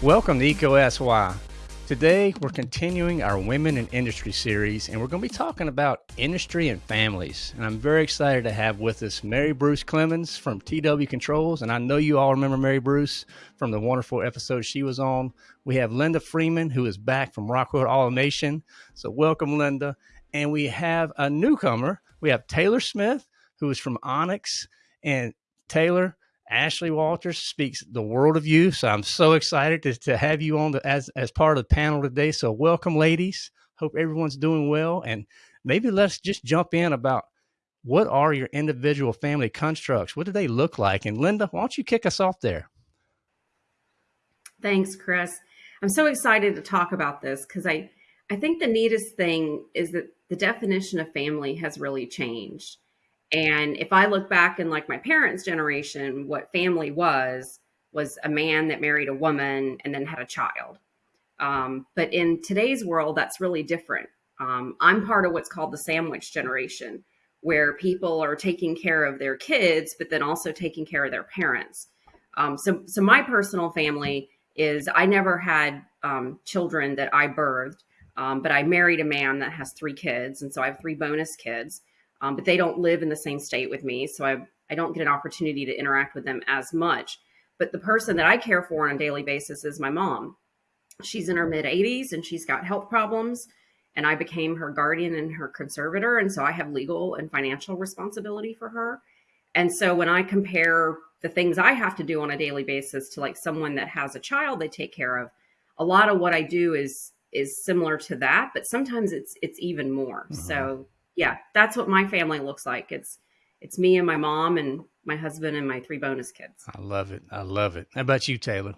Welcome to EcoSY. Today, we're continuing our Women in Industry series, and we're going to be talking about industry and families. And I'm very excited to have with us Mary Bruce Clemens from TW Controls. And I know you all remember Mary Bruce from the wonderful episode she was on. We have Linda Freeman, who is back from Rockwell Automation. So, welcome, Linda. And we have a newcomer. We have Taylor Smith, who is from Onyx. And Taylor, Ashley Walters speaks the world of you. So I'm so excited to, to have you on the, as, as part of the panel today. So welcome, ladies. Hope everyone's doing well. And maybe let's just jump in about what are your individual family constructs? What do they look like? And Linda, why don't you kick us off there? Thanks, Chris. I'm so excited to talk about this because I, I think the neatest thing is that the definition of family has really changed. And if I look back in like my parents' generation, what family was, was a man that married a woman and then had a child. Um, but in today's world, that's really different. Um, I'm part of what's called the sandwich generation, where people are taking care of their kids, but then also taking care of their parents. Um, so, so my personal family is I never had um, children that I birthed, um, but I married a man that has three kids, and so I have three bonus kids um, but they don't live in the same state with me. So I, I don't get an opportunity to interact with them as much. But the person that I care for on a daily basis is my mom. She's in her mid 80s and she's got health problems. And I became her guardian and her conservator. And so I have legal and financial responsibility for her. And so when I compare the things I have to do on a daily basis to like someone that has a child they take care of, a lot of what I do is is similar to that, but sometimes it's it's even more. Mm-hmm. So yeah, that's what my family looks like. It's it's me and my mom and my husband and my three bonus kids. I love it. I love it. How about you, Taylor?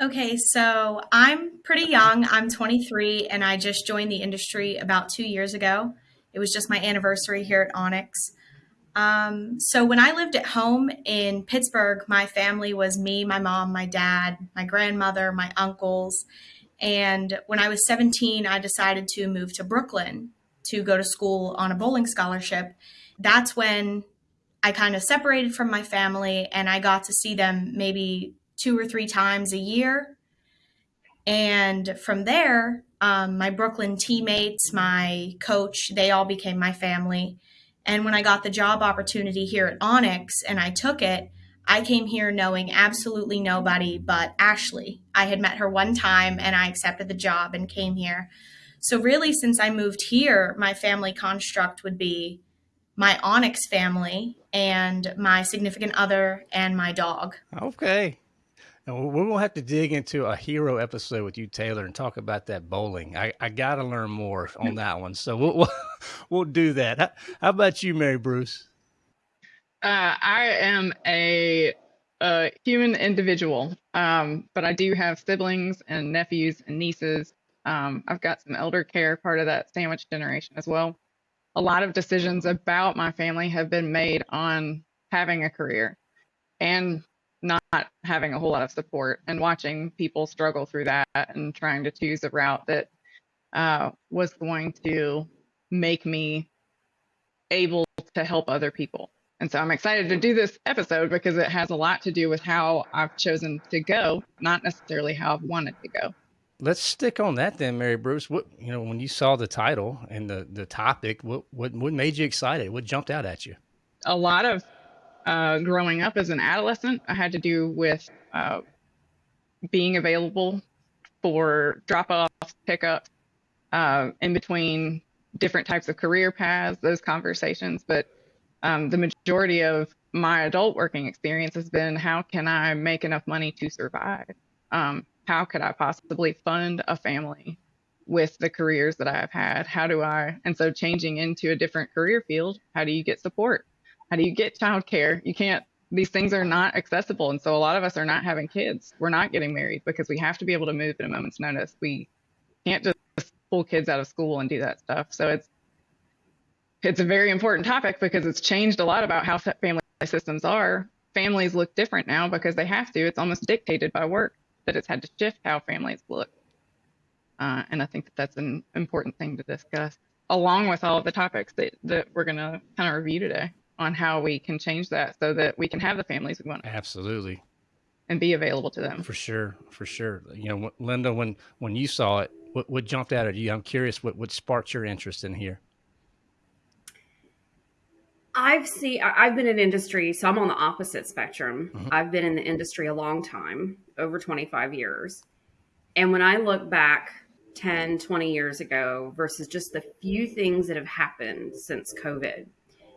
Okay, so I'm pretty young. I'm 23 and I just joined the industry about two years ago. It was just my anniversary here at Onyx. Um, so when I lived at home in Pittsburgh, my family was me, my mom, my dad, my grandmother, my uncles. And when I was 17, I decided to move to Brooklyn to go to school on a bowling scholarship, that's when I kind of separated from my family and I got to see them maybe two or three times a year. And from there, um, my Brooklyn teammates, my coach, they all became my family. And when I got the job opportunity here at Onyx and I took it, I came here knowing absolutely nobody but Ashley. I had met her one time and I accepted the job and came here. So really, since I moved here, my family construct would be my Onyx family and my significant other and my dog. Okay. And we're going to have to dig into a hero episode with you, Taylor, and talk about that bowling. I, I got to learn more on that one. So we'll, we'll, we'll do that. How, how, about you, Mary Bruce? Uh, I am a, a human individual, um, but I do have siblings and nephews and nieces um, I've got some elder care part of that sandwich generation as well. A lot of decisions about my family have been made on having a career and not having a whole lot of support and watching people struggle through that and trying to choose a route that uh, was going to make me able to help other people. And so I'm excited to do this episode because it has a lot to do with how I've chosen to go, not necessarily how I've wanted to go let's stick on that then, Mary Bruce. What you know, when you saw the title and the the topic, what what what made you excited? What jumped out at you? A lot of uh, growing up as an adolescent, I had to do with uh, being available for drop offs, pickups, uh, in between different types of career paths, those conversations. But um, the majority of my adult working experience has been how can I make enough money to survive? Um, how could I possibly fund a family with the careers that I've had? How do I? And so changing into a different career field, how do you get support? How do you get childcare? You can't, these things are not accessible. And so a lot of us are not having kids. We're not getting married because we have to be able to move at a moment's notice. We can't just pull kids out of school and do that stuff. So it's, it's a very important topic because it's changed a lot about how family systems are. Families look different now because they have to. It's almost dictated by work that it's had to shift how families look. Uh, and I think that that's an important thing to discuss, along with all of the topics that, that we're going to kind of review today on how we can change that so that we can have the families we want Absolutely. and be available to them. For sure, for sure. You know, Linda, when when you saw it, what, what jumped out at you? I'm curious what what sparked your interest in here. I've seen, I've been in industry, so I'm on the opposite spectrum. Mhm. I've been in the industry a long time, over 25 years. And when I look back 10, 20 years ago versus just the few things that have happened since COVID,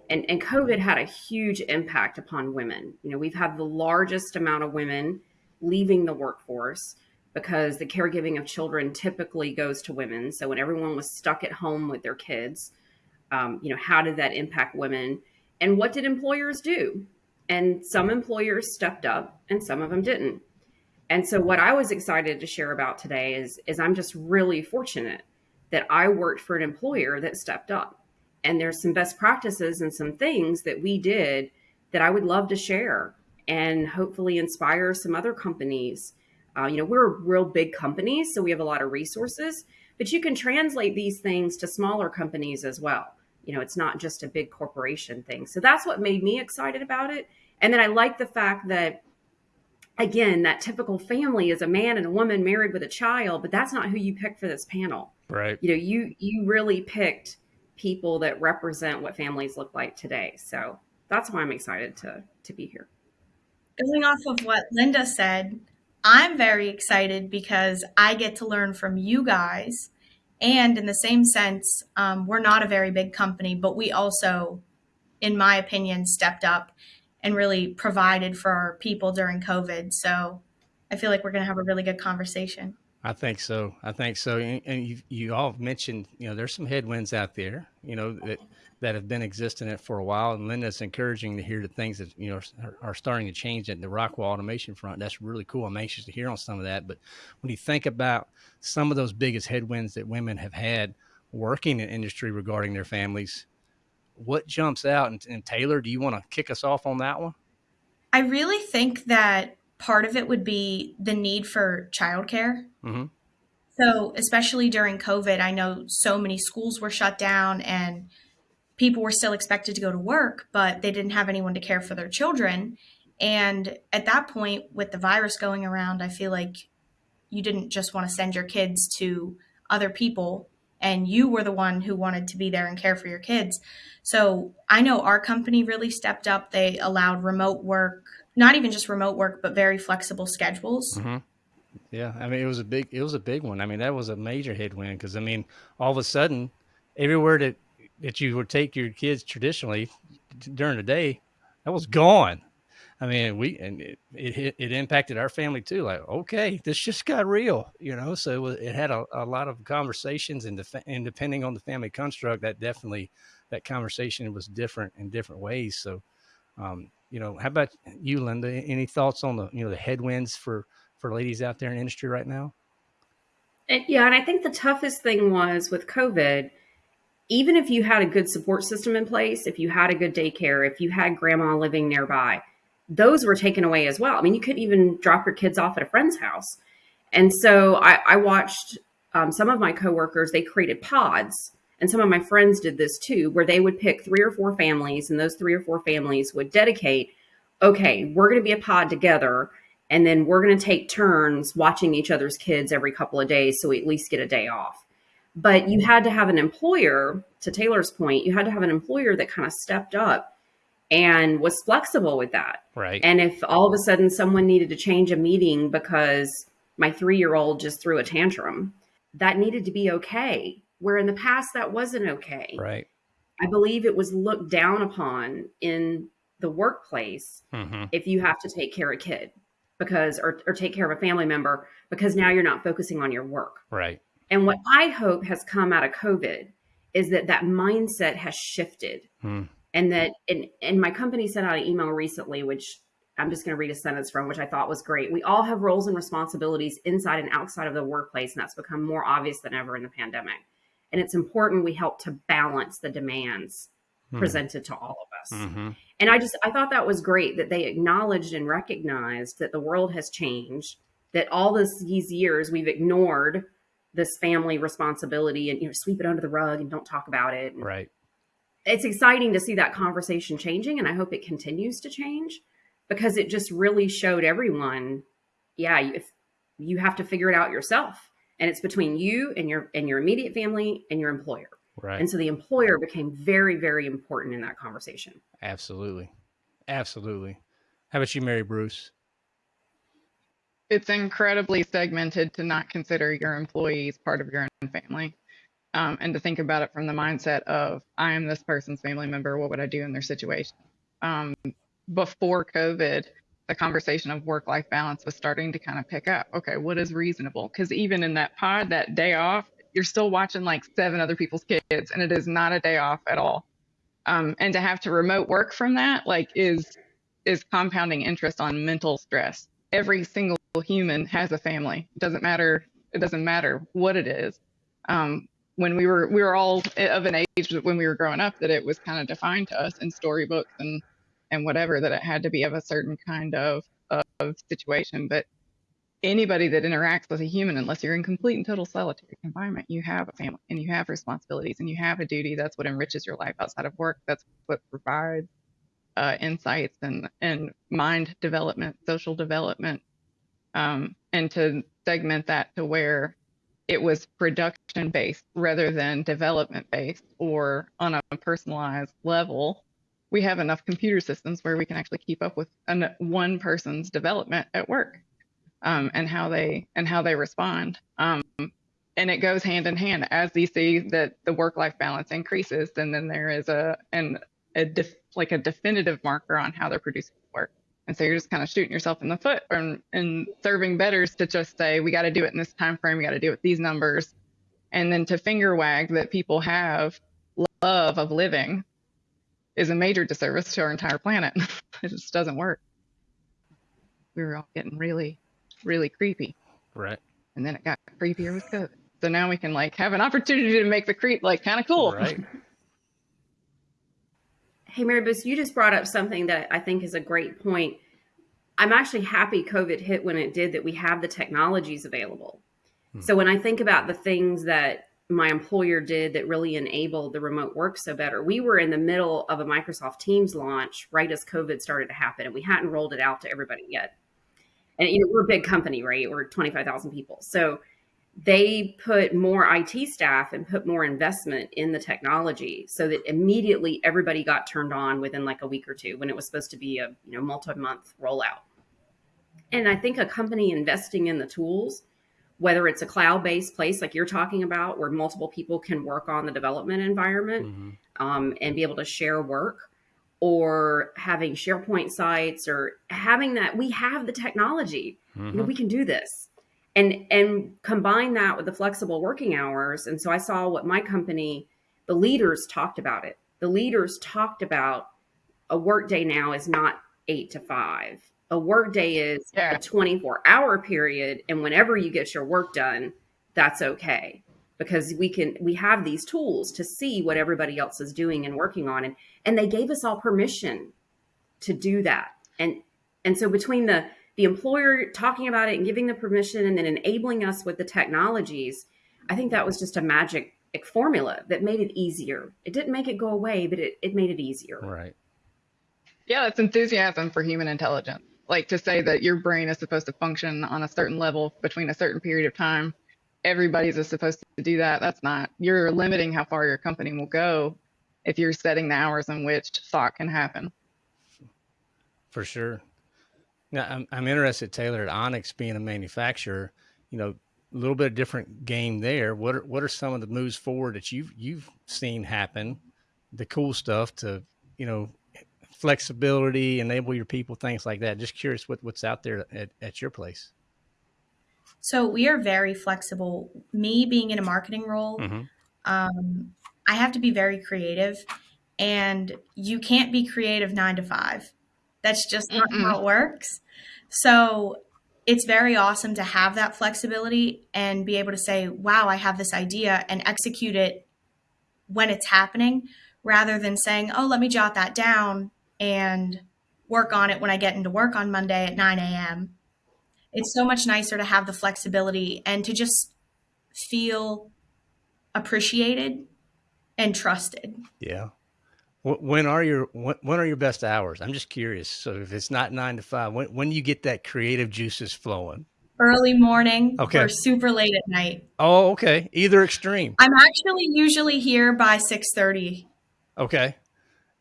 and, and COVID had a huge impact upon women. You know, we've had the largest amount of women leaving the workforce because the caregiving of children typically goes to women. So when everyone was stuck at home with their kids, um, you know how did that impact women and what did employers do? And some employers stepped up and some of them didn't. And so what i was excited to share about today is is i'm just really fortunate that i worked for an employer that stepped up. And there's some best practices and some things that we did that i would love to share and hopefully inspire some other companies. Uh, you know we're a real big company so we have a lot of resources but you can translate these things to smaller companies as well you know it's not just a big corporation thing so that's what made me excited about it and then i like the fact that again that typical family is a man and a woman married with a child but that's not who you picked for this panel Right. you know you you really picked people that represent what families look like today so that's why i'm excited to to be here Going off of what Linda said, I'm very excited because I get to learn from you guys. And in the same sense, um, we're not a very big company, but we also, in my opinion, stepped up and really provided for our people during COVID. So I feel like we're going to have a really good conversation. I think so. I think so. And, and you you all mentioned, you know, there's some headwinds out there, you know, that that have been existing it for a while. And Linda, it's encouraging to hear the things that you know are, are starting to change at the Rockwell automation front. That's really cool. I'm anxious to hear on some of that. But when you think about some of those biggest headwinds that women have had working in industry regarding their families, what jumps out? And, and Taylor, do you want to kick us off on that one? I really think that part of it would be the need for childcare. Mm-hmm. So, especially during COVID, I know so many schools were shut down and people were still expected to go to work, but they didn't have anyone to care for their children. And at that point, with the virus going around, I feel like you didn't just want to send your kids to other people and you were the one who wanted to be there and care for your kids. So I know our company really stepped up. They allowed remote work, not even just remote work, but very flexible schedules. Mm-hmm. Yeah, I mean it was a big it was a big one. I mean that was a major headwind because I mean all of a sudden everywhere that that you would take your kids traditionally during the day that was gone. I mean we and it it, it impacted our family too. Like okay, this just got real, you know. So it, was, it had a, a lot of conversations and, def- and depending on the family construct, that definitely that conversation was different in different ways. So um, you know, how about you, Linda? Any thoughts on the you know the headwinds for for ladies out there in industry right now? And, yeah, and I think the toughest thing was with COVID, even if you had a good support system in place, if you had a good daycare, if you had grandma living nearby, those were taken away as well. I mean, you couldn't even drop your kids off at a friend's house. And so I, I watched um, some of my coworkers, they created pods. And some of my friends did this too, where they would pick three or four families, and those three or four families would dedicate, okay, we're going to be a pod together and then we're going to take turns watching each other's kids every couple of days so we at least get a day off but you had to have an employer to taylor's point you had to have an employer that kind of stepped up and was flexible with that Right. and if all of a sudden someone needed to change a meeting because my three year old just threw a tantrum that needed to be okay where in the past that wasn't okay right. i believe it was looked down upon in the workplace Mm-hmm. if you have to take care of a kid because or, or take care of a family member because now you're not focusing on your work Right. And what i hope has come out of covid is that that mindset has shifted Mm. and that and, and my company sent out an email recently which i'm just going to read a sentence from which i thought was great we all have roles and responsibilities inside and outside of the workplace and that's become more obvious than ever in the pandemic and it's important we help to balance the demands Hmm. presented to all of us Mm-hmm. and I just I thought that was great that they acknowledged and recognized that the world has changed, that all this these years we've ignored this family responsibility and you know sweep it under the rug and don't talk about it. And, Right. it's exciting to see that conversation changing, and I hope it continues to change because it just really showed everyone, yeah, if you have to figure it out yourself, and it's between you and your and your immediate family and your employer. Right. And so the employer became very, very important in that conversation. Absolutely. Absolutely. How about you, Mary Bruce? It's incredibly segmented to not consider your employees part of your own family. Um, and to think about it from the mindset of, I am this person's family member. What would I do in their situation? Um, before COVID, the conversation of work life balance was starting to kind of pick up. Okay, what is reasonable? Because even in that pod, that day off, you're still watching like seven other people's kids, and it is not a day off at all. Um, and to have to remote work from that, like, is is compounding interest on mental stress. Every single human has a family. It doesn't matter. It doesn't matter what it is. Um, when we were we were all of an age when we were growing up that it was kind of defined to us in storybooks and and whatever that it had to be of a certain kind of of situation. But anybody that interacts with a human, unless you're in complete and total solitary confinement, you have a family and you have responsibilities and you have a duty. That's what enriches your life outside of work. That's what provides uh, insights and, and mind development, social development. Um, and to segment that to where it was production based rather than development based or on a personalized level we have enough computer systems where we can actually keep up with an, one person's development at work um, and how they and how they respond. Um, and it goes hand in hand as they see that the work-life balance increases, then then there is a an a def, like a definitive marker on how they're producing work. And so you're just kind of shooting yourself in the foot and, and serving betters to just say, we got to do it in this time frame, we got to do it with these numbers. And then to finger wag that people have love of living is a major disservice to our entire planet. it just doesn't work. We were all getting really really creepy. Right. And then it got creepier with COVID. So now we can like have an opportunity to make the creep like kind of cool. Right. Hey, Mary Bruce, you just brought up something that I think is a great point. I'm actually happy COVID hit when it did that we have the technologies available. Hmm. So when I think about the things that my employer did that really enabled the remote work so better. We were in the middle of a Microsoft Teams launch right as COVID started to happen, and we hadn't rolled it out to everybody yet and you know we're a big company right we're 25000 people so they put more IT staff and put more investment in the technology so that immediately everybody got turned on within like a week or two when it was supposed to be a you know multi-month rollout. And I think a company investing in the tools, whether it's a cloud-based place like you're talking about, where multiple people can work on the development environment mm-hmm. um, and be able to share work, or having SharePoint sites or having that we have the technology. Mm-hmm. You know, mm-hmm. we can do this. And and combine that with the flexible working hours. And so I saw what my company, the leaders talked about it. The leaders talked about a workday now is not eight to five. A workday is a 24 hour period. And whenever you get your work done, that's okay because we can we have these tools to see what everybody else is doing and working on and and they gave us all permission to do that and and so between the the employer talking about it and giving the permission and then enabling us with the technologies i think that was just a magic formula that made it easier it didn't make it go away but it, it made it easier right yeah it's enthusiasm for human intelligence like to say that your brain is supposed to function on a certain level between a certain period of time everybody's is supposed to do that. That's not. You're limiting how far your company will go if you're setting the hours in which thought can happen. For sure. Now, I'm, I'm interested, Taylor, at Onyx being a manufacturer, you know, a little bit of different game there. What are, what are some of the moves forward that you've, you've seen happen, the cool stuff to, you know, flexibility, enable your people, things like that. Just curious what, what's out there at, at your place. So we are very flexible. Me being in a marketing role, mm-hmm. um, I have to be very creative, and you can't be creative nine to five. That's just not mm how it works. So it's very awesome to have that flexibility and be able to say, wow, I have this idea and execute it when it's happening rather than saying, oh, let me jot that down and work on it when I get into work on Monday at 9 a.m it's so much nicer to have the flexibility and to just feel appreciated and trusted. Yeah. When are your when, are your best hours? I'm just curious. So if it's not nine to five, when when do you get that creative juices flowing? Early morning Okay. or super late at night. Oh, okay. Either extreme. I'm actually usually here by 6:30 Okay.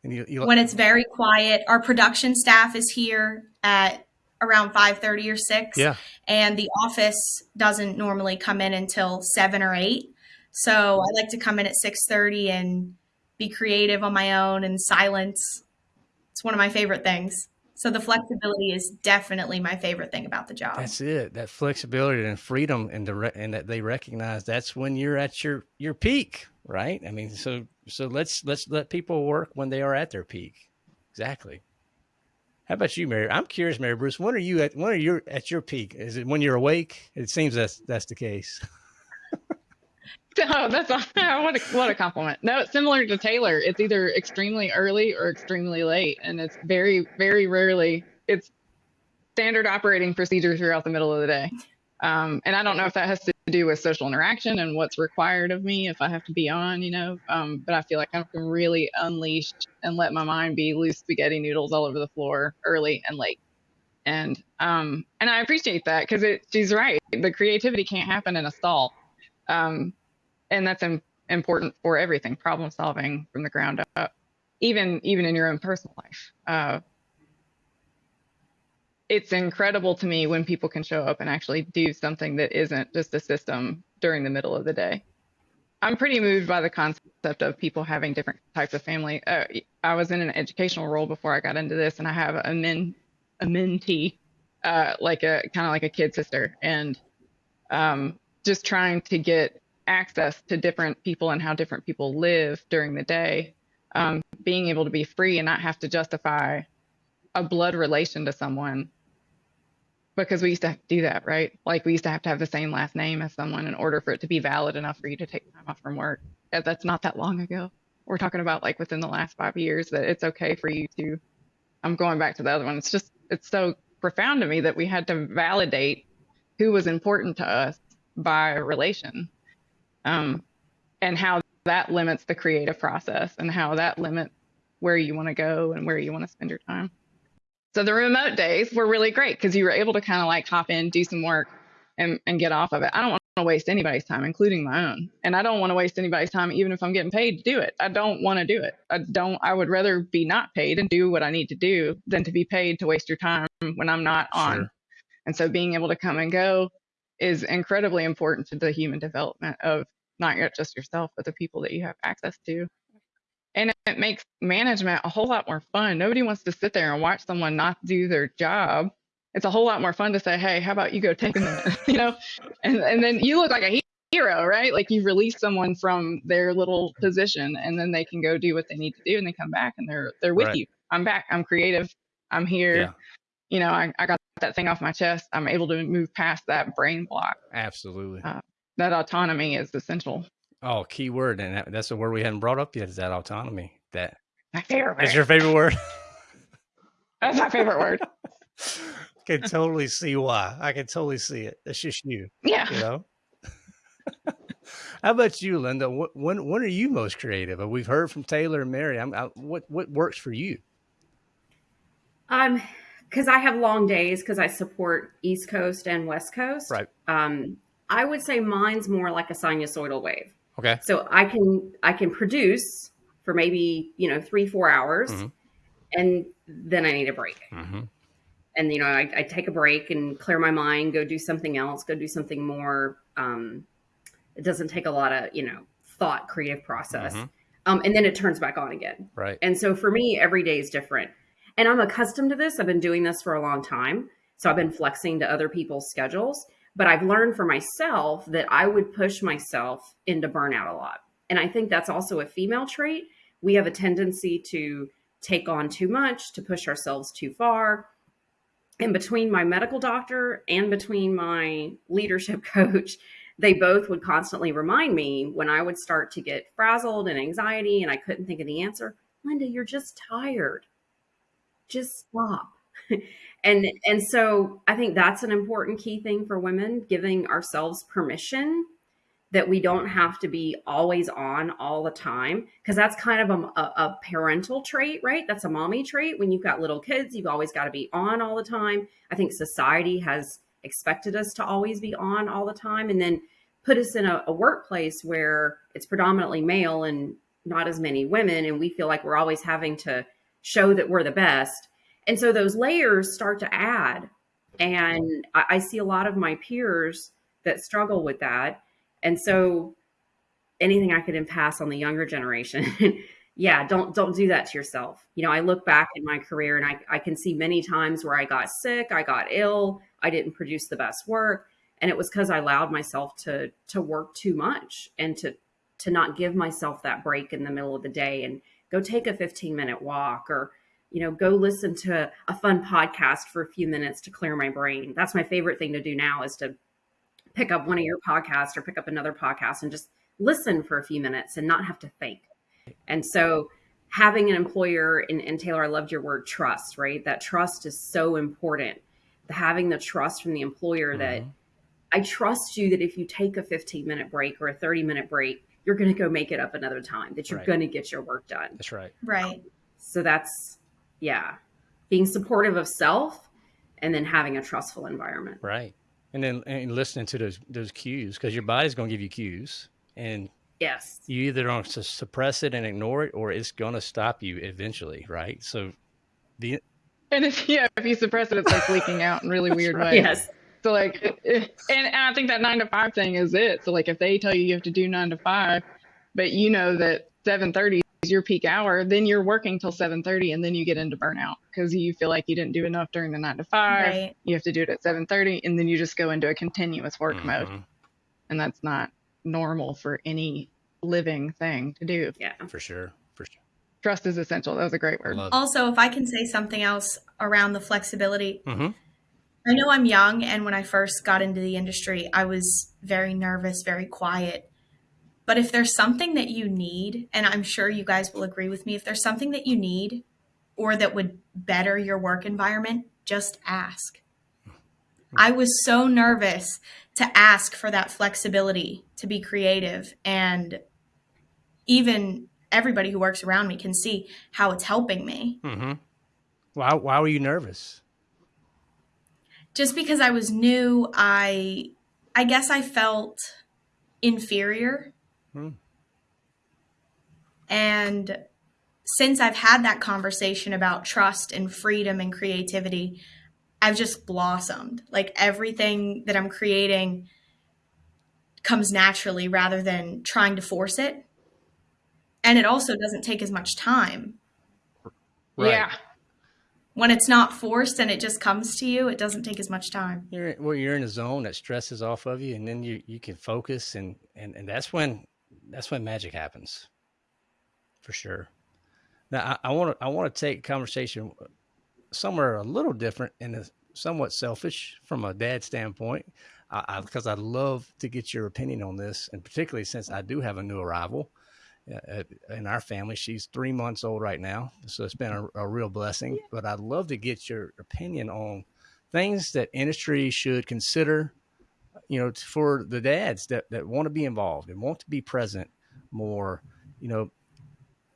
And you, you when it's very quiet. Our production staff is here at around 5:30 or 6. yeah. And the office doesn't normally come in until 7 or 8. So I like to come in at 6:30 and be creative on my own and silence. It's one of my favorite things. So the flexibility is definitely my favorite thing about the job. That's it. That flexibility and freedom, and the and that they recognize that's when you're at your your peak, right? I mean, so so let's let's let people work when they are at their peak. Exactly. How about you, Mary? I'm curious, Mary Bruce. When are you at? When are you at your peak? Is it when you're awake? It seems that's that's the case. Oh, that's a, what a what a compliment. No, it's similar to Taylor. It's either extremely early or extremely late, and it's very very rarely. It's standard operating procedure throughout the middle of the day. Um, and I don't know if that has to do with social interaction and what's required of me if I have to be on, you know. Um, but I feel like I can really unleash and let my mind be loose spaghetti noodles all over the floor early and late. And um, and I appreciate that because she's right. The creativity can't happen in a stall. Um, and that's im- important for everything problem solving from the ground up even even in your own personal life. Uh, it's incredible to me when people can show up and actually do something that isn't just a system during the middle of the day. I'm pretty moved by the concept of people having different types of family. Uh, i was in an educational role before i got into this and i have a men a mentee uh, like a kind of like a kid sister. And um, just trying to get access to different people and how different people live during the day, um, being able to be free and not have to justify a blood relation to someone because we used to have to do that, right? Like we used to have to have the same last name as someone in order for it to be valid enough for you to take time off from work. Uh, That's not that long ago. We're talking about like within the last five years that it's okay for you to. I'm going back to the other one. It's just it's so profound to me that we had to validate who was important to us by relation um, and how that limits the creative process and how that limits where you want to go and where you want to spend your time. So the remote days were really great because you were able to kind of like hop in, do some work, and, and get off of it. I don't want to waste anybody's time, including my own. And I don't want to waste anybody's time, even if I'm getting paid to do it. I don't want to do it. I don't, I would rather be not paid and do what I need to do than to be paid to waste your time when I'm not on. Sure. And so being able to come and go is incredibly important to the human development of not yet just yourself, but the people that you have access to. And it makes management a whole lot more fun. Nobody wants to sit there and watch someone not do their job. It's a whole lot more fun to say, "Hey, how about you go take a minute?" you know, and and then you look like a hero, right? Like you've released someone from their little position, and then they can go do what they need to do, and they come back and they're they're with Right. you. I'm back. I'm creative. I'm here. Yeah. You know, I, I got that thing off my chest. I'm able to move past that brain block. Absolutely. Uh, That autonomy is essential. Oh, key word, and that, that's a word we hadn't brought up yet. Is that autonomy? That My favorite word. is your favorite word. That's my favorite word. I can totally see why. I can totally see it. That's just you. Yeah. you know. How about you, Linda? What, when when are you most creative? We've heard from Taylor and Mary. I'm, I, what what works for you? Um, because I have long days because I support East Coast and West Coast. Right. Um, I would say mine's more like a sinusoidal wave. Okay. So I can I can produce for maybe you know three four hours, Mhm. and then I need a break. Mm-hmm. And you know I, I take a break and clear my mind, go do something else, go do something more. Um, it doesn't take a lot of you know thought, creative process, Mhm. um, and then it turns back on again. Right. And so for me, every day is different. And I'm accustomed to this. I've been doing this for a long time. So I've been flexing to other people's schedules. But I've learned for myself that I would push myself into burnout a lot. And I think that's also a female trait. We have a tendency to take on too much, to push ourselves too far. And between my medical doctor and between my leadership coach, they both would constantly remind me when I would start to get frazzled and anxiety and I couldn't think of the answer. Linda, you're just tired. Just stop. and and so I think that's an important key thing for women, giving ourselves permission that we don't have to be always on all the time because that's kind of a, a, a, parental trait right? That's a mommy trait. When you've got little kids you've always got to be on all the time. I think society has expected us to always be on all the time and then put us in a, a workplace where it's predominantly male and not as many women and we feel like we're always having to show that we're the best and so those layers start to add and I, I see a lot of my peers that struggle with that and so anything I could pass on the younger generation, yeah, don't don't do that to yourself. You know, I look back in my career and I, I can see many times where I got sick, I got ill, I didn't produce the best work. And it was because I allowed myself to to work too much and to to not give myself that break in the middle of the day and go take a 15 minute walk or you know go listen to a fun podcast for a few minutes to clear my brain that's my favorite thing to do now is to pick up one of your podcasts or pick up another podcast and just listen for a few minutes and not have to think. And so having an employer and, and Taylor, I loved your word trust, right? That trust is so important. The, having the trust from the employer mm-hmm. that I trust you that if you take a 15 minute break or a 30 minute break, you're going to go make it up another time, that you're right. going to get your work done. That's right. Right. So that's, yeah, being supportive of self and then having a trustful environment. Right and then and listening to those those cues because your body's going to give you cues and yes you either going to suppress it and ignore it or it's going to stop you eventually right so the and if yeah if you suppress it it's like leaking out in really weird right. ways yes so like and, and i think that nine to five thing is it so like if they tell you you have to do nine to five but you know that 7.30 is your peak hour, then you're working till 7:30 and then you get into burnout because you feel like you didn't do enough during the 9 to 5. Right. You have to do it at 7:30 and then you just go into a continuous work mm-hmm. mode. And that's not normal for any living thing to do. Yeah. For sure. For sure. Trust is essential. That was a great word. Also, if I can say something else around the flexibility. Mm-hmm. I know I'm young and when I first got into the industry, I was very nervous, very quiet but if there's something that you need, and I'm sure you guys will agree with me, if there's something that you need or that would better your work environment, just ask. I was so nervous to ask for that flexibility to be creative. And even everybody who works around me can see how it's helping me. Mm-hmm. Why, why were you nervous? Just because I was new, I I guess I felt inferior Hmm. And since I've had that conversation about trust and freedom and creativity, I've just blossomed. Like everything that I'm creating comes naturally rather than trying to force it. And it also doesn't take as much time. Right. Yeah. When it's not forced and it just comes to you, it doesn't take as much time. You're well, you're in a zone that stresses off of you and then you, you can focus and, and, and that's when that's when magic happens, for sure. Now I want to I want to take conversation somewhere a little different and somewhat selfish from a dad standpoint, because I, I, I, love to get your opinion on this, and particularly since I do have a new arrival in our family. She's three months old right now, so it's been a, mm-hmm. a real blessing. But I'd love to get your opinion on things that industry should consider you know, for the dads that, that want to be involved and want to be present more, you know,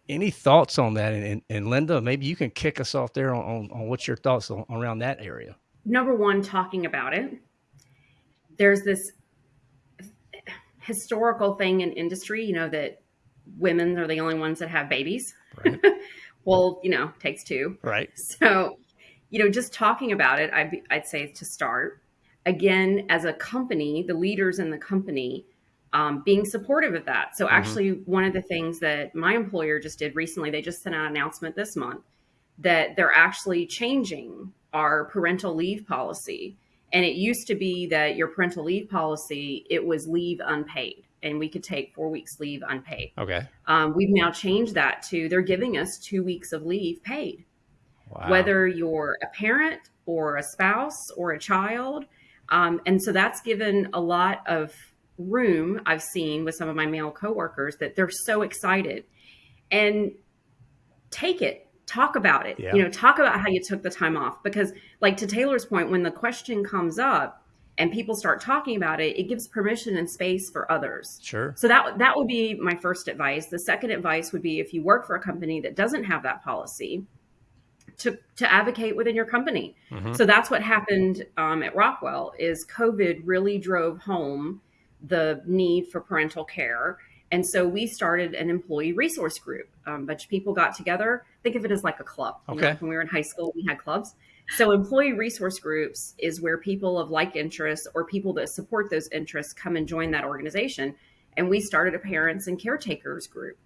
any thoughts on that? And, and, and Linda, maybe you can kick us off there on, on, on what's your thoughts on, around that area. Number one, talking about it. There's this eh, historical thing in industry, you know, that women are the only ones that have babies. Right. well, you know, takes two. Right. So, you know, just talking about it, I'd, I'd say to start again, as a company, the leaders in the company um, being supportive of that. So, mm-hmm. actually, one of the things that my employer just did recently, they just sent out an announcement this month that they're actually changing our parental leave policy. And it used to be that your parental leave policy, it was leave unpaid and we could take four weeks leave unpaid. Okay. Um, we've now changed that to they're giving us two weeks of leave paid. Wow. Whether you're a parent or a spouse or a child, um, and so that's given a lot of room I've seen with some of my male coworkers that they're so excited and take it, talk about it, yeah. you know, talk about how you took the time off. Because, like to Taylor's point, when the question comes up, and people start talking about it, it gives permission and space for others. Sure. So that that would be my first advice. The second advice would be if you work for a company that doesn't have that policy, to to advocate within your company. Mm-hmm. So that's what happened um, at Rockwell. Is COVID really drove home the need for parental care, and so we started an employee resource group. Um, a bunch of people got together. Think of it as like a club. Okay. You know, when we were in high school, we had clubs. So, employee resource groups is where people of like interests or people that support those interests come and join that organization. And we started a parents and caretakers group.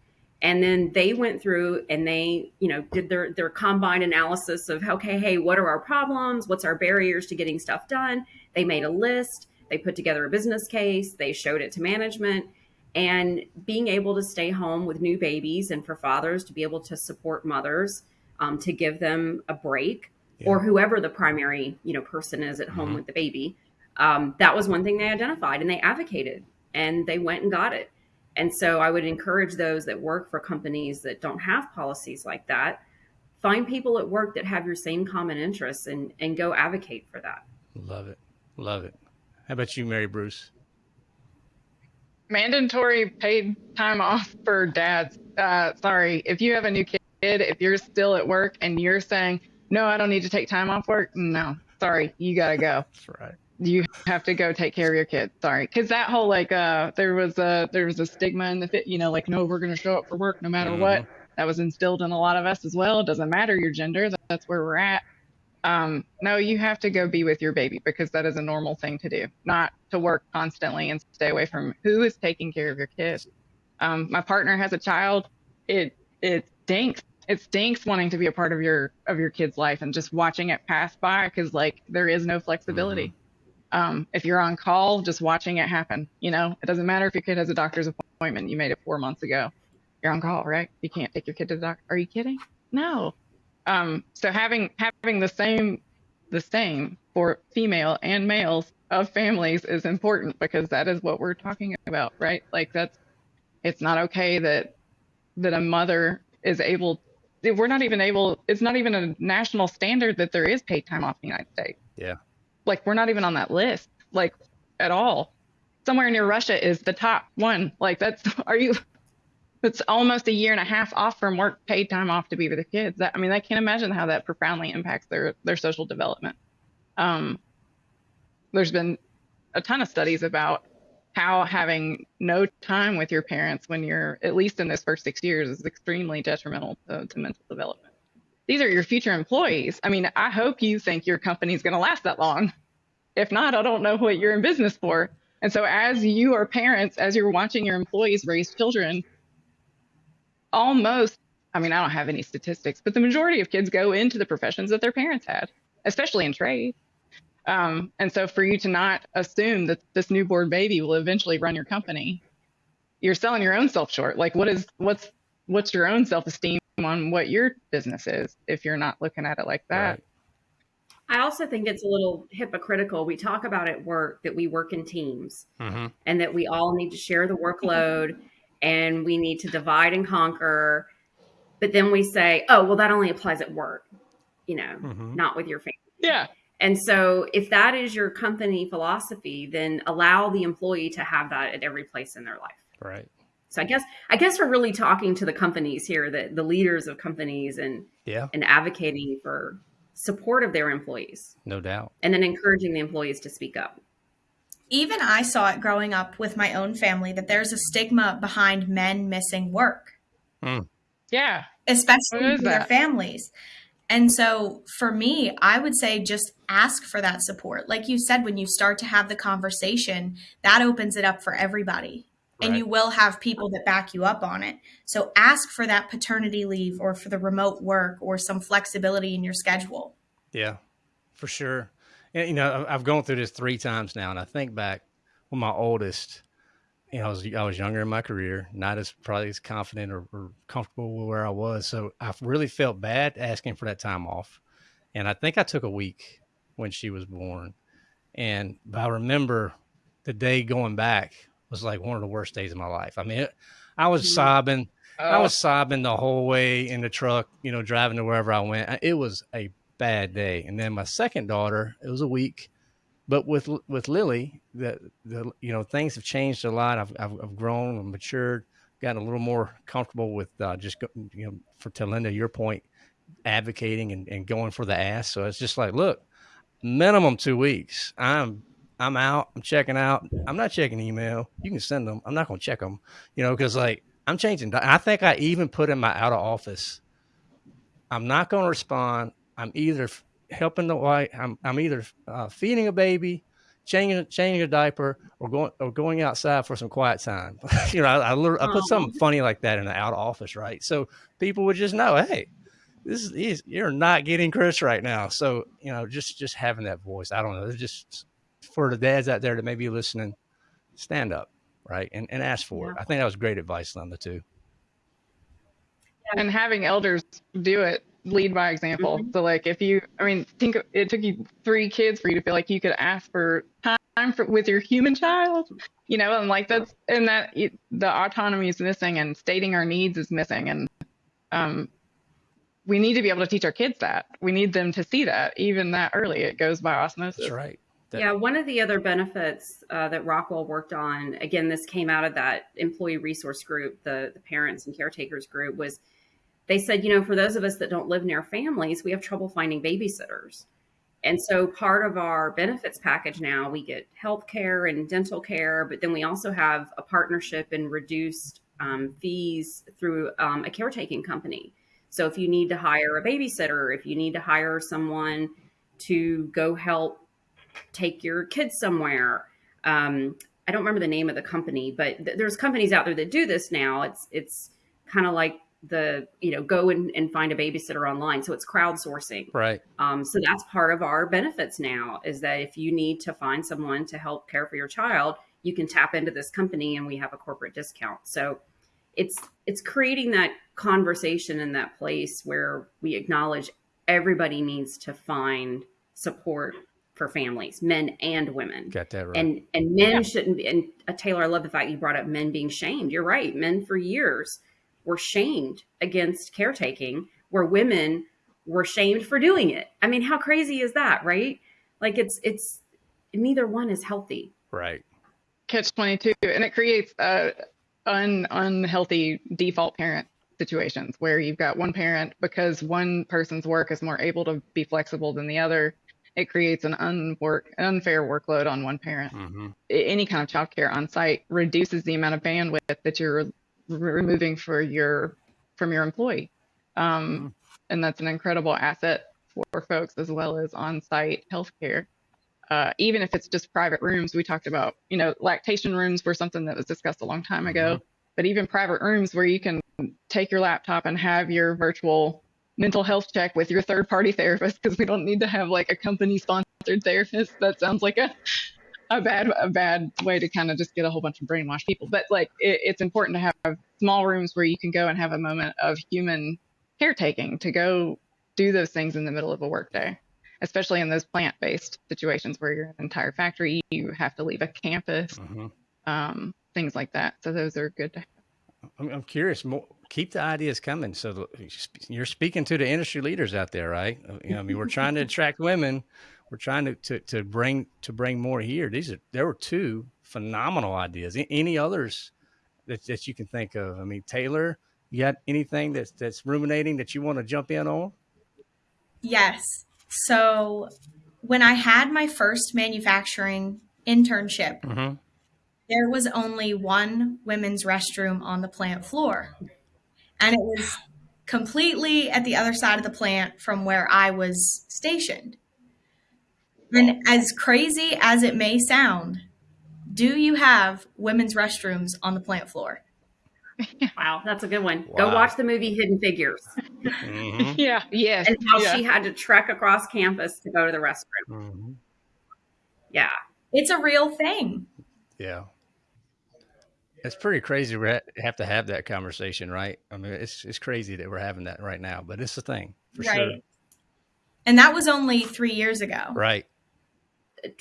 And then they went through and they, you know, did their their combined analysis of okay, hey, what are our problems? What's our barriers to getting stuff done? They made a list. They put together a business case. They showed it to management. And being able to stay home with new babies and for fathers to be able to support mothers, um, to give them a break yeah. or whoever the primary you know person is at home mm-hmm. with the baby um, that was one thing they identified and they advocated and they went and got it. And so i would encourage those that work for companies that don't have policies like that find people at work that have your same common interests and and go advocate for that. Love it. Love it. How about you mary bruce? Mandatory paid time off for dads. Uh, sorry if you have a new kid if you're still at work and you're saying no, I don't need to take time off work. No, sorry, you gotta go. That's right. You have to go take care of your kid. Sorry, because that whole like uh, there was a there was a stigma in the fit. You know, like no, we're gonna show up for work no matter mm-hmm. what. That was instilled in a lot of us as well. It doesn't matter your gender. That's where we're at. Um, no, you have to go be with your baby because that is a normal thing to do, not to work constantly and stay away from who is taking care of your kid. Um, my partner has a child. It it stinks it stinks wanting to be a part of your of your kid's life and just watching it pass by because like there is no flexibility. Mm-hmm. Um, if you're on call, just watching it happen. You know, it doesn't matter if your kid has a doctor's appointment. You made it four months ago. You're on call, right? You can't take your kid to the doctor. Are you kidding? No. Um, so having having the same the same for female and males of families is important because that is what we're talking about, right? Like that's it's not okay that that a mother is able we're not even able it's not even a national standard that there is paid time off in the united states. Yeah. Like we're not even on that list like at all. Somewhere near russia is the top one. Like that's are you it's almost a year and a half off from work paid time off to be with the kids. That i mean i can't imagine how that profoundly impacts their their social development. Um there's been a ton of studies about how having no time with your parents when you're at least in those first six years is extremely detrimental to, to mental development. These are your future employees. I mean, I hope you think your company's going to last that long. If not, I don't know what you're in business for. And so, as you are parents, as you're watching your employees raise children, almost, I mean, I don't have any statistics, but the majority of kids go into the professions that their parents had, especially in trade. Um, and so for you to not assume that this newborn baby will eventually run your company, you're selling your own self short. Like what is what's what's your own self esteem on what your business is if you're not looking at it like that? Right. I also think it's a little hypocritical. We talk about at work that we work in teams mm-hmm. and that we all need to share the workload and we need to divide and conquer. But then we say, oh, well, that only applies at work, you know, mm-hmm. not with your family. Yeah. And so, if that is your company philosophy, then allow the employee to have that at every place in their life. Right. So I guess I guess we're really talking to the companies here, the the leaders of companies, and yeah, and advocating for support of their employees. No doubt. And then encouraging the employees to speak up. Even I saw it growing up with my own family that there's a stigma behind men missing work. Mm. Yeah. Especially for their families. And so for me, I would say just ask for that support. Like you said, when you start to have the conversation, that opens it up for everybody. Right. And you will have people that back you up on it. So ask for that paternity leave or for the remote work or some flexibility in your schedule. Yeah, for sure. And, you know, I've gone through this three times now, and I think back when my oldest, you know, I was I was younger in my career, not as probably as confident or, or, comfortable with where I was. So I really felt bad asking for that time off, and I think I took a week when she was born. And I remember the day going back was like one of the worst days of my life. I mean, it, I was mm-hmm. sobbing. Oh. I was sobbing the whole way in the truck, you know, driving to wherever I went. It was a bad day. And then my second daughter, it was a week but with with Lily, the the you know things have changed a lot. I've I've, I've grown and matured, gotten a little more comfortable with uh, just go, you know for to Linda your point, advocating and, and going for the ass. So it's just like, look, minimum two weeks. I'm I'm out. I'm checking out. I'm not checking email. You can send them. I'm not going to check them. You know, because like I'm changing. I think I even put in my out of office. I'm not going to respond. I'm either helping the wife. I'm, I'm either uh, feeding a baby, changing changing a diaper, or going or going outside for some quiet time. you know, I, I, I put something funny like that in the out office, right? So people would just know, hey, this is you're not getting Chris right now. So you know, just just having that voice. I don't know. It's just for the dads out there that may be listening, stand up, right, and and ask for yeah. it. I think that was great advice, Linda, too. And having elders do it lead by example. Mm-hmm. So like if you, I mean, think it took you three kids for you to feel like you could ask for time for, with your human child, you know, and like that's, and that it, the autonomy is missing and stating our needs is missing. And, um, we need to be able to teach our kids that we need them to see that even that early it goes by osmosis. That's right. That- yeah, one of the other benefits uh, that Rockwell worked on, again, this came out of that employee resource group, the, the parents and caretakers group, was they said, you know, for those of us that don't live near families, we have trouble finding babysitters. And so part of our benefits package now, we get health care and dental care, but then we also have a partnership and reduced um, fees through um, a caretaking company. So if you need to hire a babysitter, if you need to hire someone to go help take your kids somewhere, um, I don't remember the name of the company, but th- there's companies out there that do this now. It's it's kind of like the you know go and, and find a babysitter online. So it's crowdsourcing. Right. Um, so that's part of our benefits now is that if you need to find someone to help care for your child you can tap into this company and we have a corporate discount. So it's it's creating that conversation in that place where we acknowledge everybody needs to find support for families men and women. Got that right. And and men yeah. shouldn't be and uh, taylor i love the fact you brought up men being shamed. You're right men for years were shamed against caretaking, where women were shamed for doing it. I mean, how crazy is that, right? Like it's it's neither one is healthy. Right. Catch twenty two, and it creates uh, un unhealthy default parent situations where you've got one parent because one person's work is more able to be flexible than the other. It creates an unwork unfair workload on one parent. Mm-hmm. Any kind of childcare on site reduces the amount of bandwidth that you're removing for your from your employee. Um, mm-hmm. And that's an incredible asset for folks as well as on-site healthcare. Uh, even if it's just private rooms, we talked about, you know, lactation rooms were something that was discussed a long time ago. Mm-hmm. But even private rooms where you can take your laptop and have your virtual mental health check with your third party therapist because we don't need to have like a company sponsored therapist. That sounds like a a bad a bad way to kind of just get a whole bunch of brainwashed people. But like it, it's important to have small rooms where you can go and have a moment of human caretaking to go do those things in the middle of a workday, especially in those plant based situations where you're an entire factory, you have to leave a campus, mm-hmm. um, things like that. So those are good to have. I'm, I'm curious. More, keep the ideas coming. So you're speaking to the industry leaders out there, right? You know, I mean, we're trying to attract women we're trying to, to, to bring to bring more here. These are there were two phenomenal ideas. Any others that, that you can think of? I mean, Taylor, you got anything that's that's ruminating that you want to jump in on? Yes. So when I had my first manufacturing internship, mm-hmm. there was only one women's restroom on the plant floor. And it was completely at the other side of the plant from where I was stationed. And as crazy as it may sound, do you have women's restrooms on the plant floor? Wow, that's a good one. Wow. Go watch the movie Hidden Figures. Mm-hmm. Yeah, yes. And how yeah. she had to trek across campus to go to the restroom. Mm-hmm. Yeah. It's a real thing. Yeah. It's pretty crazy we have to have that conversation, right? I mean, it's it's crazy that we're having that right now, but it's a thing for right. sure. And that was only three years ago. Right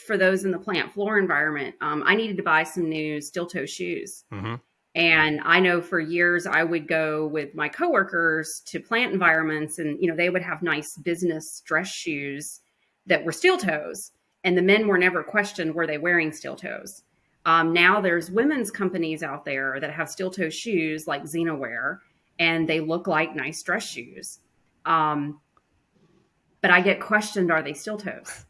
for those in the plant floor environment, um, I needed to buy some new steel toe shoes. Mm-hmm. And I know for years I would go with my coworkers to plant environments, and you know they would have nice business dress shoes that were steel toes. and the men were never questioned were they wearing steel toes. Um, now there's women's companies out there that have steel toe shoes like Xena Wear, and they look like nice dress shoes. Um, but I get questioned, are they steel toes?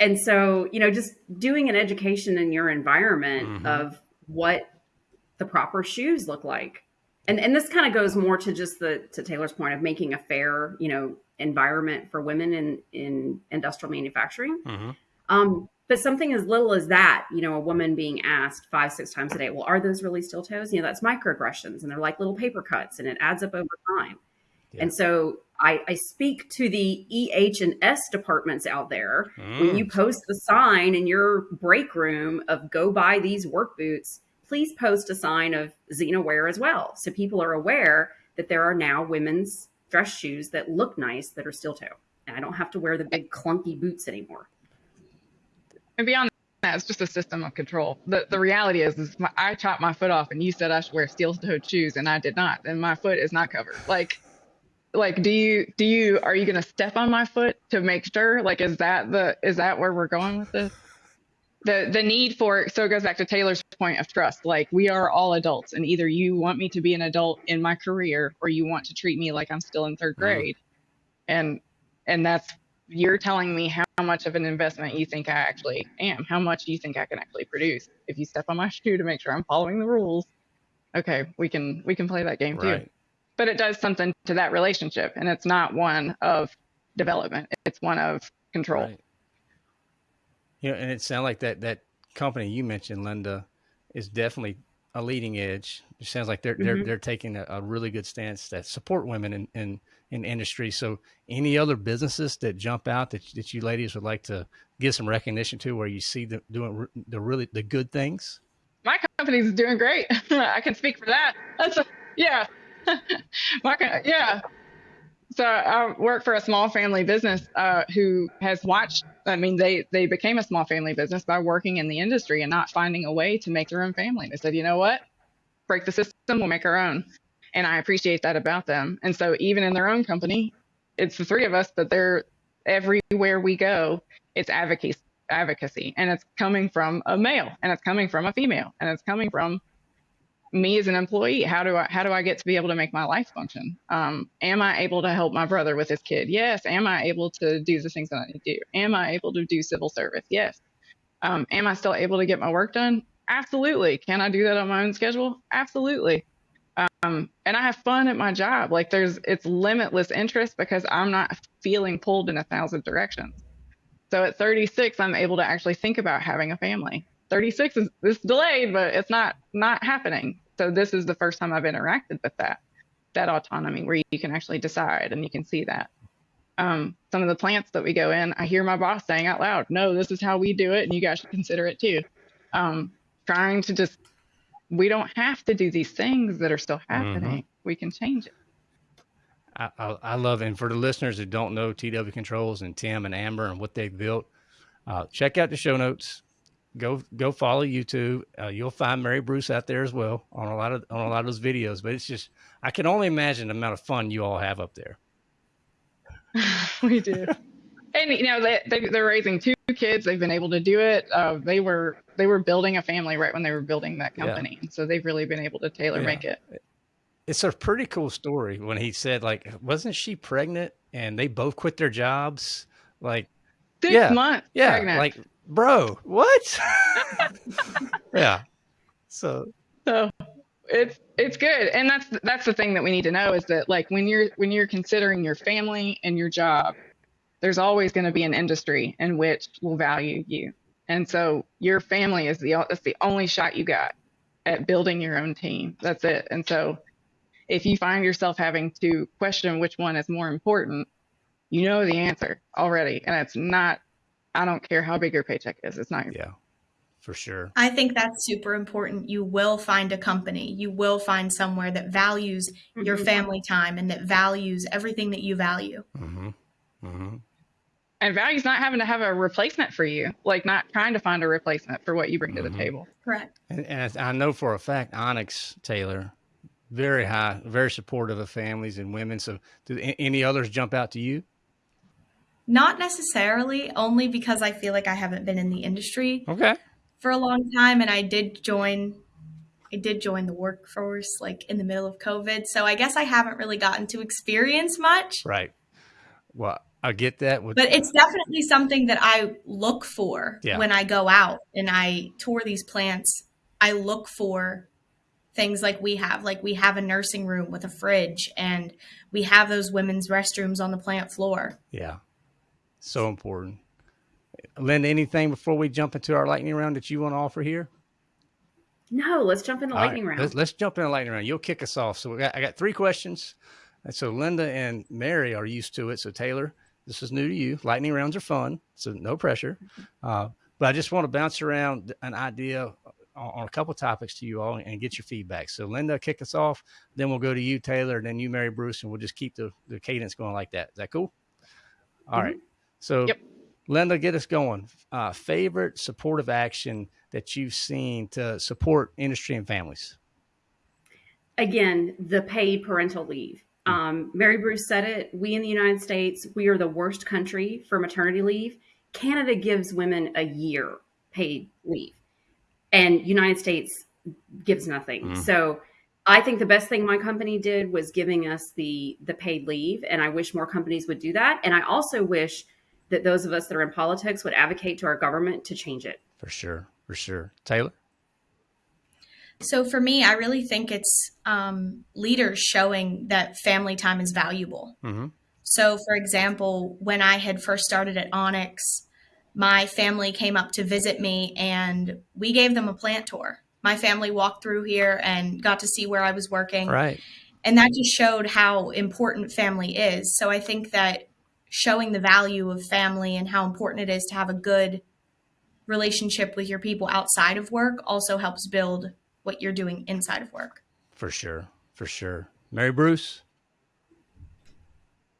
And so, you know, just doing an education in your environment mm-hmm. of what the proper shoes look like. And, and this kind of goes more to just the to Taylor's point of making a fair, you know, environment for women in in industrial manufacturing. Mm-hmm. Um, but something as little as that, you know, a woman being asked five, six times a day, well, are those really steel toes? You know, that's microaggressions and they're like little paper cuts and it adds up over time. Yeah. And so I, I, speak to the EH and S departments out there. Mm. When you mm. post the sign in your break room of go buy these work boots, please post a sign of Xena Wear as well. So people are aware that there are now women's dress shoes that look nice that are steel toe. And I don't have to wear the big clunky boots anymore and beyond that, it's just a system of control. The the reality is, is my, I chopped my foot off, and you said I should wear steel-toed shoes, and I did not, and my foot is not covered. Like, like, do you do you are you gonna step on my foot to make sure? Like, is that the is that where we're going with this? The the need for so it goes back to Taylor's point of trust. Like, we are all adults, and either you want me to be an adult in my career, or you want to treat me like I'm still in third mm-hmm. grade, mm-hmm. and and that's you're telling me how much of an investment you think I actually am. How much you think I can actually produce? If you step on my shoe to make sure I'm following the rules, okay, we can we can play that game right. too. But it does something to that relationship, and it's not one of development. It's one of control. Right. Yeah, and it sounds like that that company you mentioned, Linda, is definitely a leading edge. It sounds like they're mm-hmm. they're they're taking a, a, really good stance that support women in, in in industry. So, any other businesses that jump out that, that you ladies would like to give some recognition to, where you see them doing the really the good things? My company's doing great. I can speak for that. That's a, yeah, yeah. So I work for a small family business uh, who has watched. I mean, they they became a small family business by working in the industry and not finding a way to make their own family. They said, you know what, break the system, we'll make our own and I appreciate that about them. And so even in their own company, it's the three of us, but they're everywhere we go, it's advocacy advocacy and it's coming from a male and it's coming from a female and it's coming from me as an employee how do i how do i get to be able to make my life function? Um, am i able to help my brother with his kid? Yes. Am i able to do the things that i need to do? Am i able to do civil service? Yes. Um, am i still able to get my work done? Absolutely. Can i do that on my own schedule? Absolutely. Um, and I have fun at my job. Like there's, it's limitless interest because I'm not feeling pulled in a thousand directions. So at 36, I'm able to actually think about having a family. 36 is, is delayed, but it's not not happening. So this is the first time I've interacted with that that autonomy where you can actually decide and you can see that. Um, some of the plants that we go in, I hear my boss saying out loud, "No, this is how we do it, and you guys should consider it too." Um, trying to just we don't have to do these things that are still happening. Mm-hmm. We can change it. I, I, I, love, and for the listeners who don't know TW Controls and Tim and Amber and what they've built, uh, check out the show notes. Go go follow YouTube. Uh, you'll find Mary Bruce out there as well on a lot of on a lot of those videos. But it's just I can only imagine the amount of fun you all have up there. we do and you know they, they they're raising two kids. They've been able to do it. Uh, they were they were building a family right when they were building that company, yeah. so they've really been able to tailor yeah. make it. It's a pretty cool story when he said like, wasn't she pregnant and they both quit their jobs like six yeah, months yeah, pregnant. like bro, what? yeah, so so it's it's good and that's that's the thing that we need to know is that like when you're when you're considering your family and your job there's always going to be an industry in which will value you. And so your family is the that's the only shot you got at building your own team. That's it. And so if you find yourself having to question which one is more important, you know the answer already. And it's not I don't care how big your paycheck is. It's not your Yeah. For sure. I think that's super important. You will find a company. You will find somewhere that values mm-hmm. your family time and that values everything that you value. Mm-hmm. Mm-hmm and value's not having to have a replacement for you, like not trying to find a replacement for what you bring mm-hmm. to the mm-hmm. table. Correct. And, and, I know for a fact, Onyx Taylor, very high, very supportive of families and women. So, do any others jump out to you? Not necessarily, only because I feel like I haven't been in the industry Okay. for a long time and I did join I did join the workforce like in the middle of COVID. So I guess I haven't really gotten to experience much. Right. Well, I get that. With, But it's definitely something that I look for Yeah. when I go out and I tour these plants. I look for things like we have. Like we have a nursing room with a fridge and we have those women's restrooms on the plant floor. yeah. So important. Linda, anything before we jump into our lightning round that you want to offer here? No, let's jump in the All right, lightning round. Let's, let's jump in the lightning round. You'll kick us off. So we got, I got three questions. And so Linda and Mary are used to it. So Taylor, this is new to you. Lightning rounds are fun, so no pressure. Uh, but I just want to bounce around an idea on, on a couple topics to you all and get your feedback. So Linda, kick us off. Then we'll go to you, Taylor, and then you, Mary Bruce, and we'll just keep the, the cadence going like that. Is that cool? All right. So Yep. Linda, get us going. Uh, favorite supportive action that you've seen to support industry and families? Again, the paid parental leave. Um, Mary Bruce said it. We in the United States, we are the worst country for maternity leave. Canada gives women a year paid leave, and United States gives nothing. Mm. So, I think the best thing my company did was giving us the the paid leave, and I wish more companies would do that. And I also wish that those of us that are in politics would advocate to our government to change it. For sure, for sure. Taylor? So for me, I really think it's um, leaders showing that family time is valuable. Mm-hmm. So, for example, when I had first started at Onyx, my family came up to visit me and we gave them a plant tour. My family walked through here and got to see where I was working. Right. And that just showed how important family is. So, I think that showing the value of family and how important it is to have a good relationship with your people outside of work also helps build what you're doing inside of work. For sure, for sure. Mary Bruce?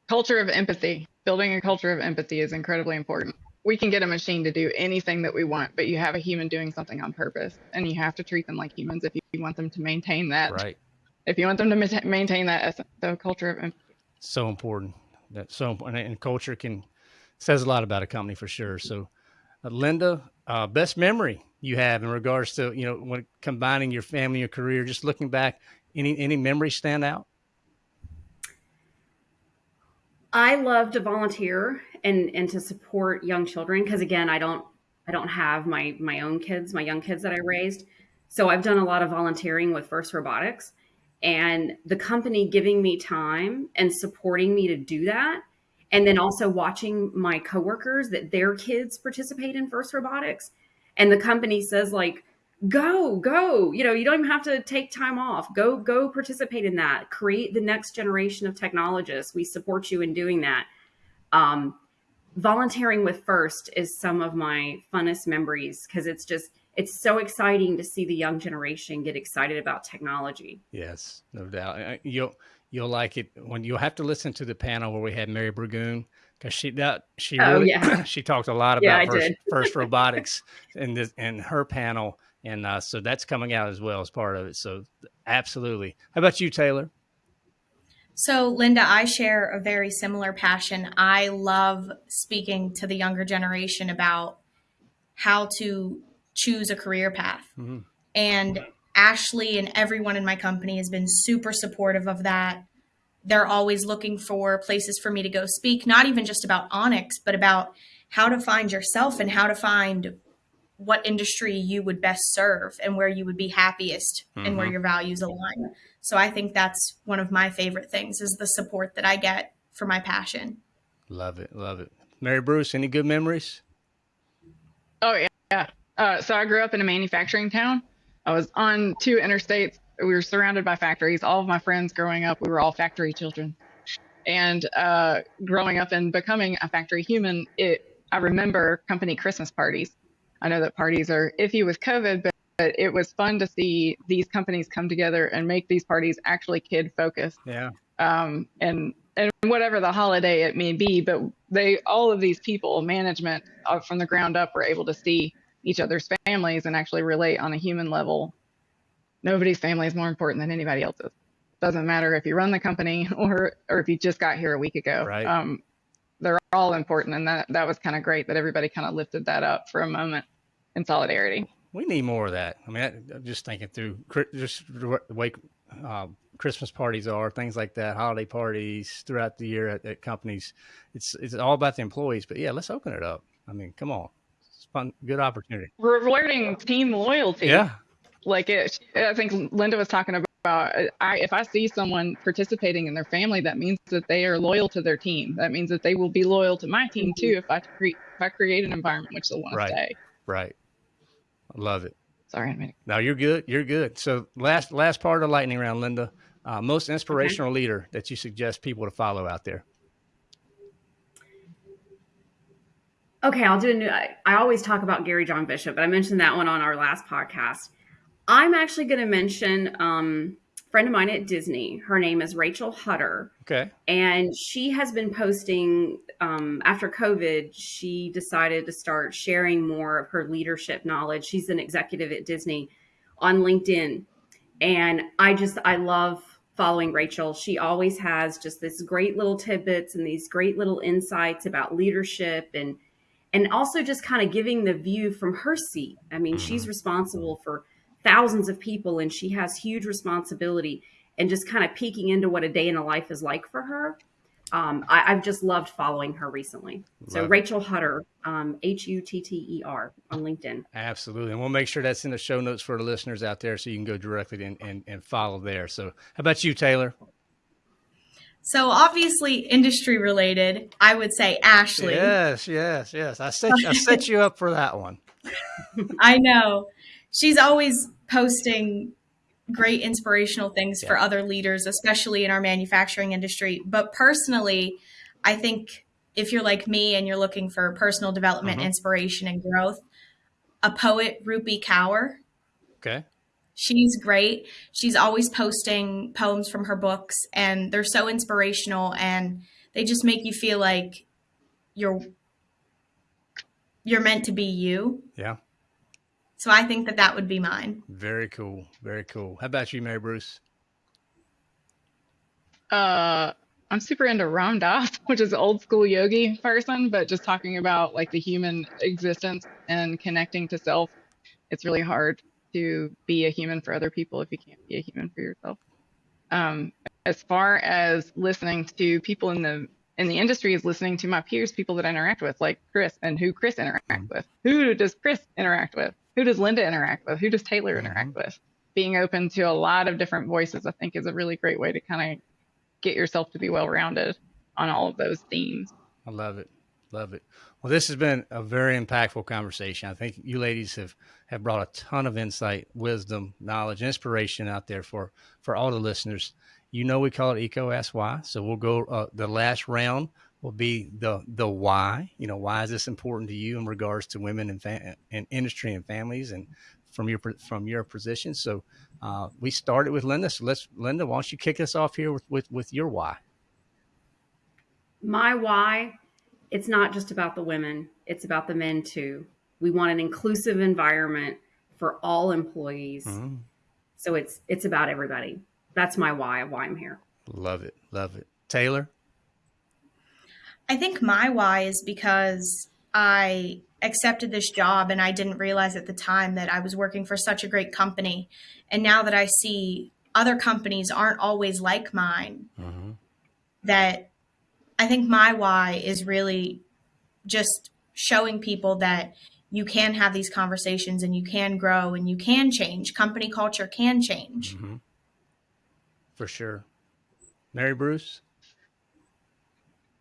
culture of empathy building a culture of empathy is incredibly important we can get a machine to do anything that we want but you have a human doing something on purpose and you have to treat them like humans if you want them to maintain that Right. if you want them to maintain that essence so culture of empathy So important. That's so important. And culture can says a lot about a company for sure. So, uh, Linda, uh, best memory you have in regards to you know when combining your family, your career, just looking back, any any memories stand out? I love to volunteer and and to support young children because again, I don't I don't have my my own kids, my young kids that I raised. So I've done a lot of volunteering with First Robotics and the company giving me time and supporting me to do that and then also watching my coworkers that their kids participate in First Robotics and the company says like go go you know you don't even have to take time off. Go go participate in that. Create the next generation of technologists. We support you in doing that. Um, volunteering with first is some of my funnest memories because it's just it's so exciting to see the young generation get excited about technology Yes, no doubt. You'll you'll like it when you'll have to listen to the panel where we had Mary Burgoon because she that she Oh, really yeah. she talked a lot about I first, first robotics in this in her panel, and uh, so that's coming out as well as part of it. So absolutely. How about you, Taylor? So, Linda, I share a very similar passion. I love speaking to the younger generation about how to choose a career path. Mhm. And Ashley and everyone in my company has been super supportive of that. They're always looking for places for me to go speak, not even just about Onyx, but about how to find yourself and how to find what industry you would best serve and where you would be happiest and where Mhm. your values align. So I think that's one of my favorite things is the support that I get for my passion. Love it, love it. Mary Bruce, any good memories? Oh yeah, yeah. Uh, so I grew up in a manufacturing town. I was on two interstates. We were surrounded by factories. All of my friends growing up, we were all factory children. And uh, growing up and becoming a factory human, it I remember company Christmas parties. I know that parties are iffy with COVID, but, but it was fun to see these companies come together and make these parties actually kid focused Yeah, um, and and whatever the holiday it may be. But they all of these people, management uh, from the ground up, were able to see each other's families and actually relate on a human level. Nobody's family is more important than anybody else's. Doesn't matter if you run the company or or if you just got here a week ago. Right. Um, they're all important, and that that was kind of great that everybody kind of lifted that up for a moment in solidarity. We need more of that. I mean, I, am just thinking through just the way uh, Christmas parties are, things like that, holiday parties throughout the year at, at, companies. It's it's all about the employees, but yeah, let's open it up. I mean, come on, fun, good opportunity. Rewarding team loyalty. Yeah, like it. I think Linda was talking about. I, if I see someone participating in their family, that means that they are loyal to their team. That means that they will be loyal to my team too. If I create if I create an environment which they'll want right. to stay. Right. I love it. Sorry, I'm No, you're good. You're good. So last last part of the lightning round, Linda. Uh, most inspirational okay. leader that you suggest people to follow out there. Okay, I'll do a new. I, I always talk about Gary John Bishop, but I mentioned that one on our last podcast. I'm actually going to mention um, friend of mine at Disney. Her name is Rachel Hutter. Okay. And she has been posting um, after COVID. She decided to start sharing more of her leadership knowledge. She's an executive at Disney on LinkedIn, and I just I love following Rachel. She always has just this great little tidbits and these great little insights about leadership and and also just kind of giving the view from her seat. I mean, she's mm-hmm. responsible for thousands of people and she has huge responsibility and just kind of peeking into what a day in a life is like for her. Um, I, have just loved following her recently. So Love Rachel Hutter, um, H U T T E R on LinkedIn. Absolutely. And we'll make sure that's in the show notes for the listeners out there so you can go directly and, and, and follow there. So how about you, Taylor? So obviously industry related, I would say Ashley. Yes, yes, yes. I set I set you up for that one. I know she's always posting great inspirational things yeah. for other leaders, especially in our manufacturing industry. But personally, I think if you're like me and you're looking for personal development, mm-hmm. inspiration, and growth, a poet, Rupi Kaur. Okay. She's great. She's always posting poems from her books, and they're so inspirational, and they just make you feel like you're you're meant to be you. Yeah. So I think that that would be mine. Very cool. Very cool. How about you, Mary Bruce? Uh, I'm super into Ram Dass, which is old school yogi person, but just talking about like the human existence and connecting to self. It's really hard to be a human for other people if you can't be a human for yourself. Um, as far as listening to people in the in the industry is listening to my peers, people that I interact with, like Chris and who Chris interacts with. Who does Chris interact with? who does Linda interact with? Who does Taylor mm-hmm. interact with? Being open to a lot of different voices, I think, is a really great way to kind of get yourself to be well rounded on all of those themes. I love it. Love it. Well, this has been a very impactful conversation. I think you ladies have, have brought a ton of insight, wisdom, knowledge, inspiration out there for, for all the listeners. You know, we call it Eco Ask Why. So we'll go uh, the last round will be the the why. You know, why is this important to you in regards to women and fa- and industry and families and from your from your position. So uh, we started with Linda. So let's Linda, why don't you kick us off here with with, with your why? My why. It's not just about the women; it's about the men too. We want an inclusive environment for all employees. Mm-hmm. So it's it's about everybody. That's my why of why I'm here. Love it, love it, Taylor. I think my why is because I accepted this job and I didn't realize at the time that I was working for such a great company. And now that I see other companies aren't always like mine, mm-hmm. that I think my why is really just showing people that you can have these conversations and you can grow and you can change. Company culture can change. Mm-hmm. For sure. Mary Bruce?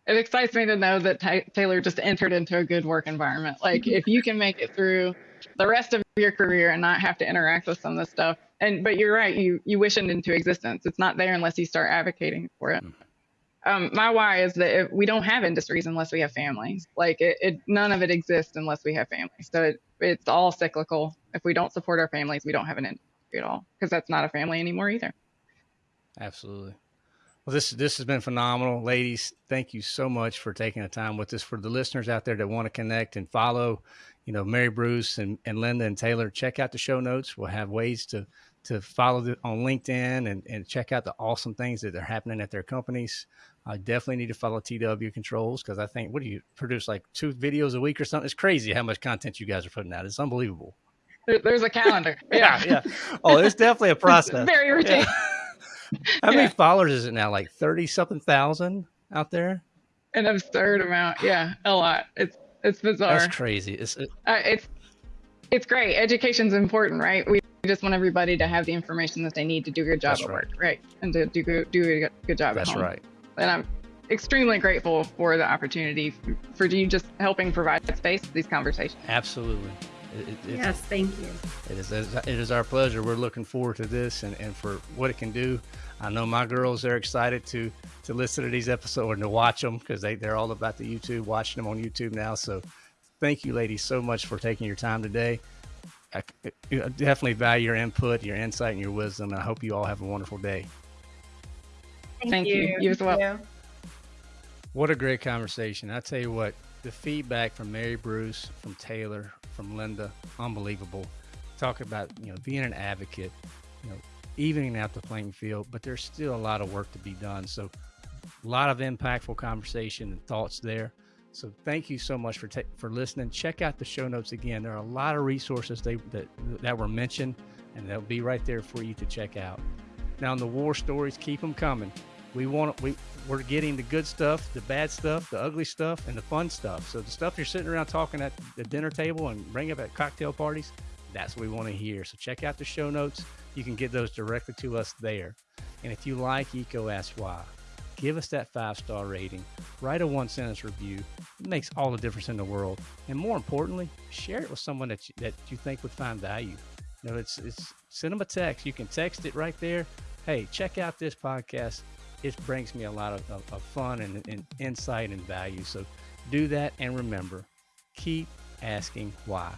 it excites me to know that Taylor just entered into a good work environment. Like if you can make it through the rest of your career and not have to interact with some of this stuff, and but you're right, you you wish it into existence. It's not there unless you start advocating for it. Um, my why is that we don't have industries unless we have families. Like it, it, none of it exists unless we have families. So it, it's all cyclical. If we don't support our families, we don't have an industry at all because that's not a family anymore either. Absolutely. Well, this this has been phenomenal, ladies. Thank you so much for taking the time with us. For the listeners out there that want to connect and follow, you know, Mary Bruce and, and Linda and Taylor, check out the show notes. We'll have ways to to follow the, on LinkedIn and, and check out the awesome things that are happening at their companies. I definitely need to follow TW Controls because I think what do you produce like two videos a week or something? It's crazy how much content you guys are putting out. It's unbelievable. There's a calendar. Yeah, yeah. Oh, it's definitely a process. very routine. Yeah. how many followers is it now? Like thirty something thousand out there. An absurd amount. Yeah, a lot. It's it's bizarre. That's crazy. It's it, uh, it's it's great. Education's important, right? We just want everybody to have the information that they need to do a good job That's at right. work, right? And to do good, do a good job that's at home. right. And I'm extremely grateful for the opportunity for you just helping provide space for these conversations. Absolutely. It, it, Yes, thank you. It is, it is our pleasure. We're looking forward to this and, and for what it can do. I know my girls are excited to to listen to these episodes and to watch them because they, they're all about the YouTube, watching them on YouTube now. So thank you, ladies, so much for taking your time today. I, I definitely value your input, your insight, and your wisdom. I hope you all have a wonderful day. Thank you. You as well. Thank you. What a great conversation. I tell you what, the feedback from Mary Bruce, from Taylor, from Linda, unbelievable. Talk about, you know, being an advocate, you know, evening out the playing field, but there's still a lot of work to be done. So a lot of impactful conversation and thoughts there. So thank you so much for for listening. Check out the show notes again. There are a lot of resources they, that that were mentioned, and they'll be right there for you to check out. Now, in the war stories, keep them coming. We want we we're getting the good stuff, the bad stuff, the ugly stuff, and the fun stuff. So the stuff you're sitting around talking at the dinner table and bring up at cocktail parties, that's what we want to hear. So check out the show notes. You can get those directly to us there. And if you like Eco Ask Why, give us that five star rating. Write a one sentence review. It makes all the difference in the world. And more importantly, share it with someone that you, that you think would find value. You know, it's it's send them a text. You can text it right there. Hey, check out this podcast. It brings me a lot of, of, of fun and, and insight and value. So do that and remember, keep asking why.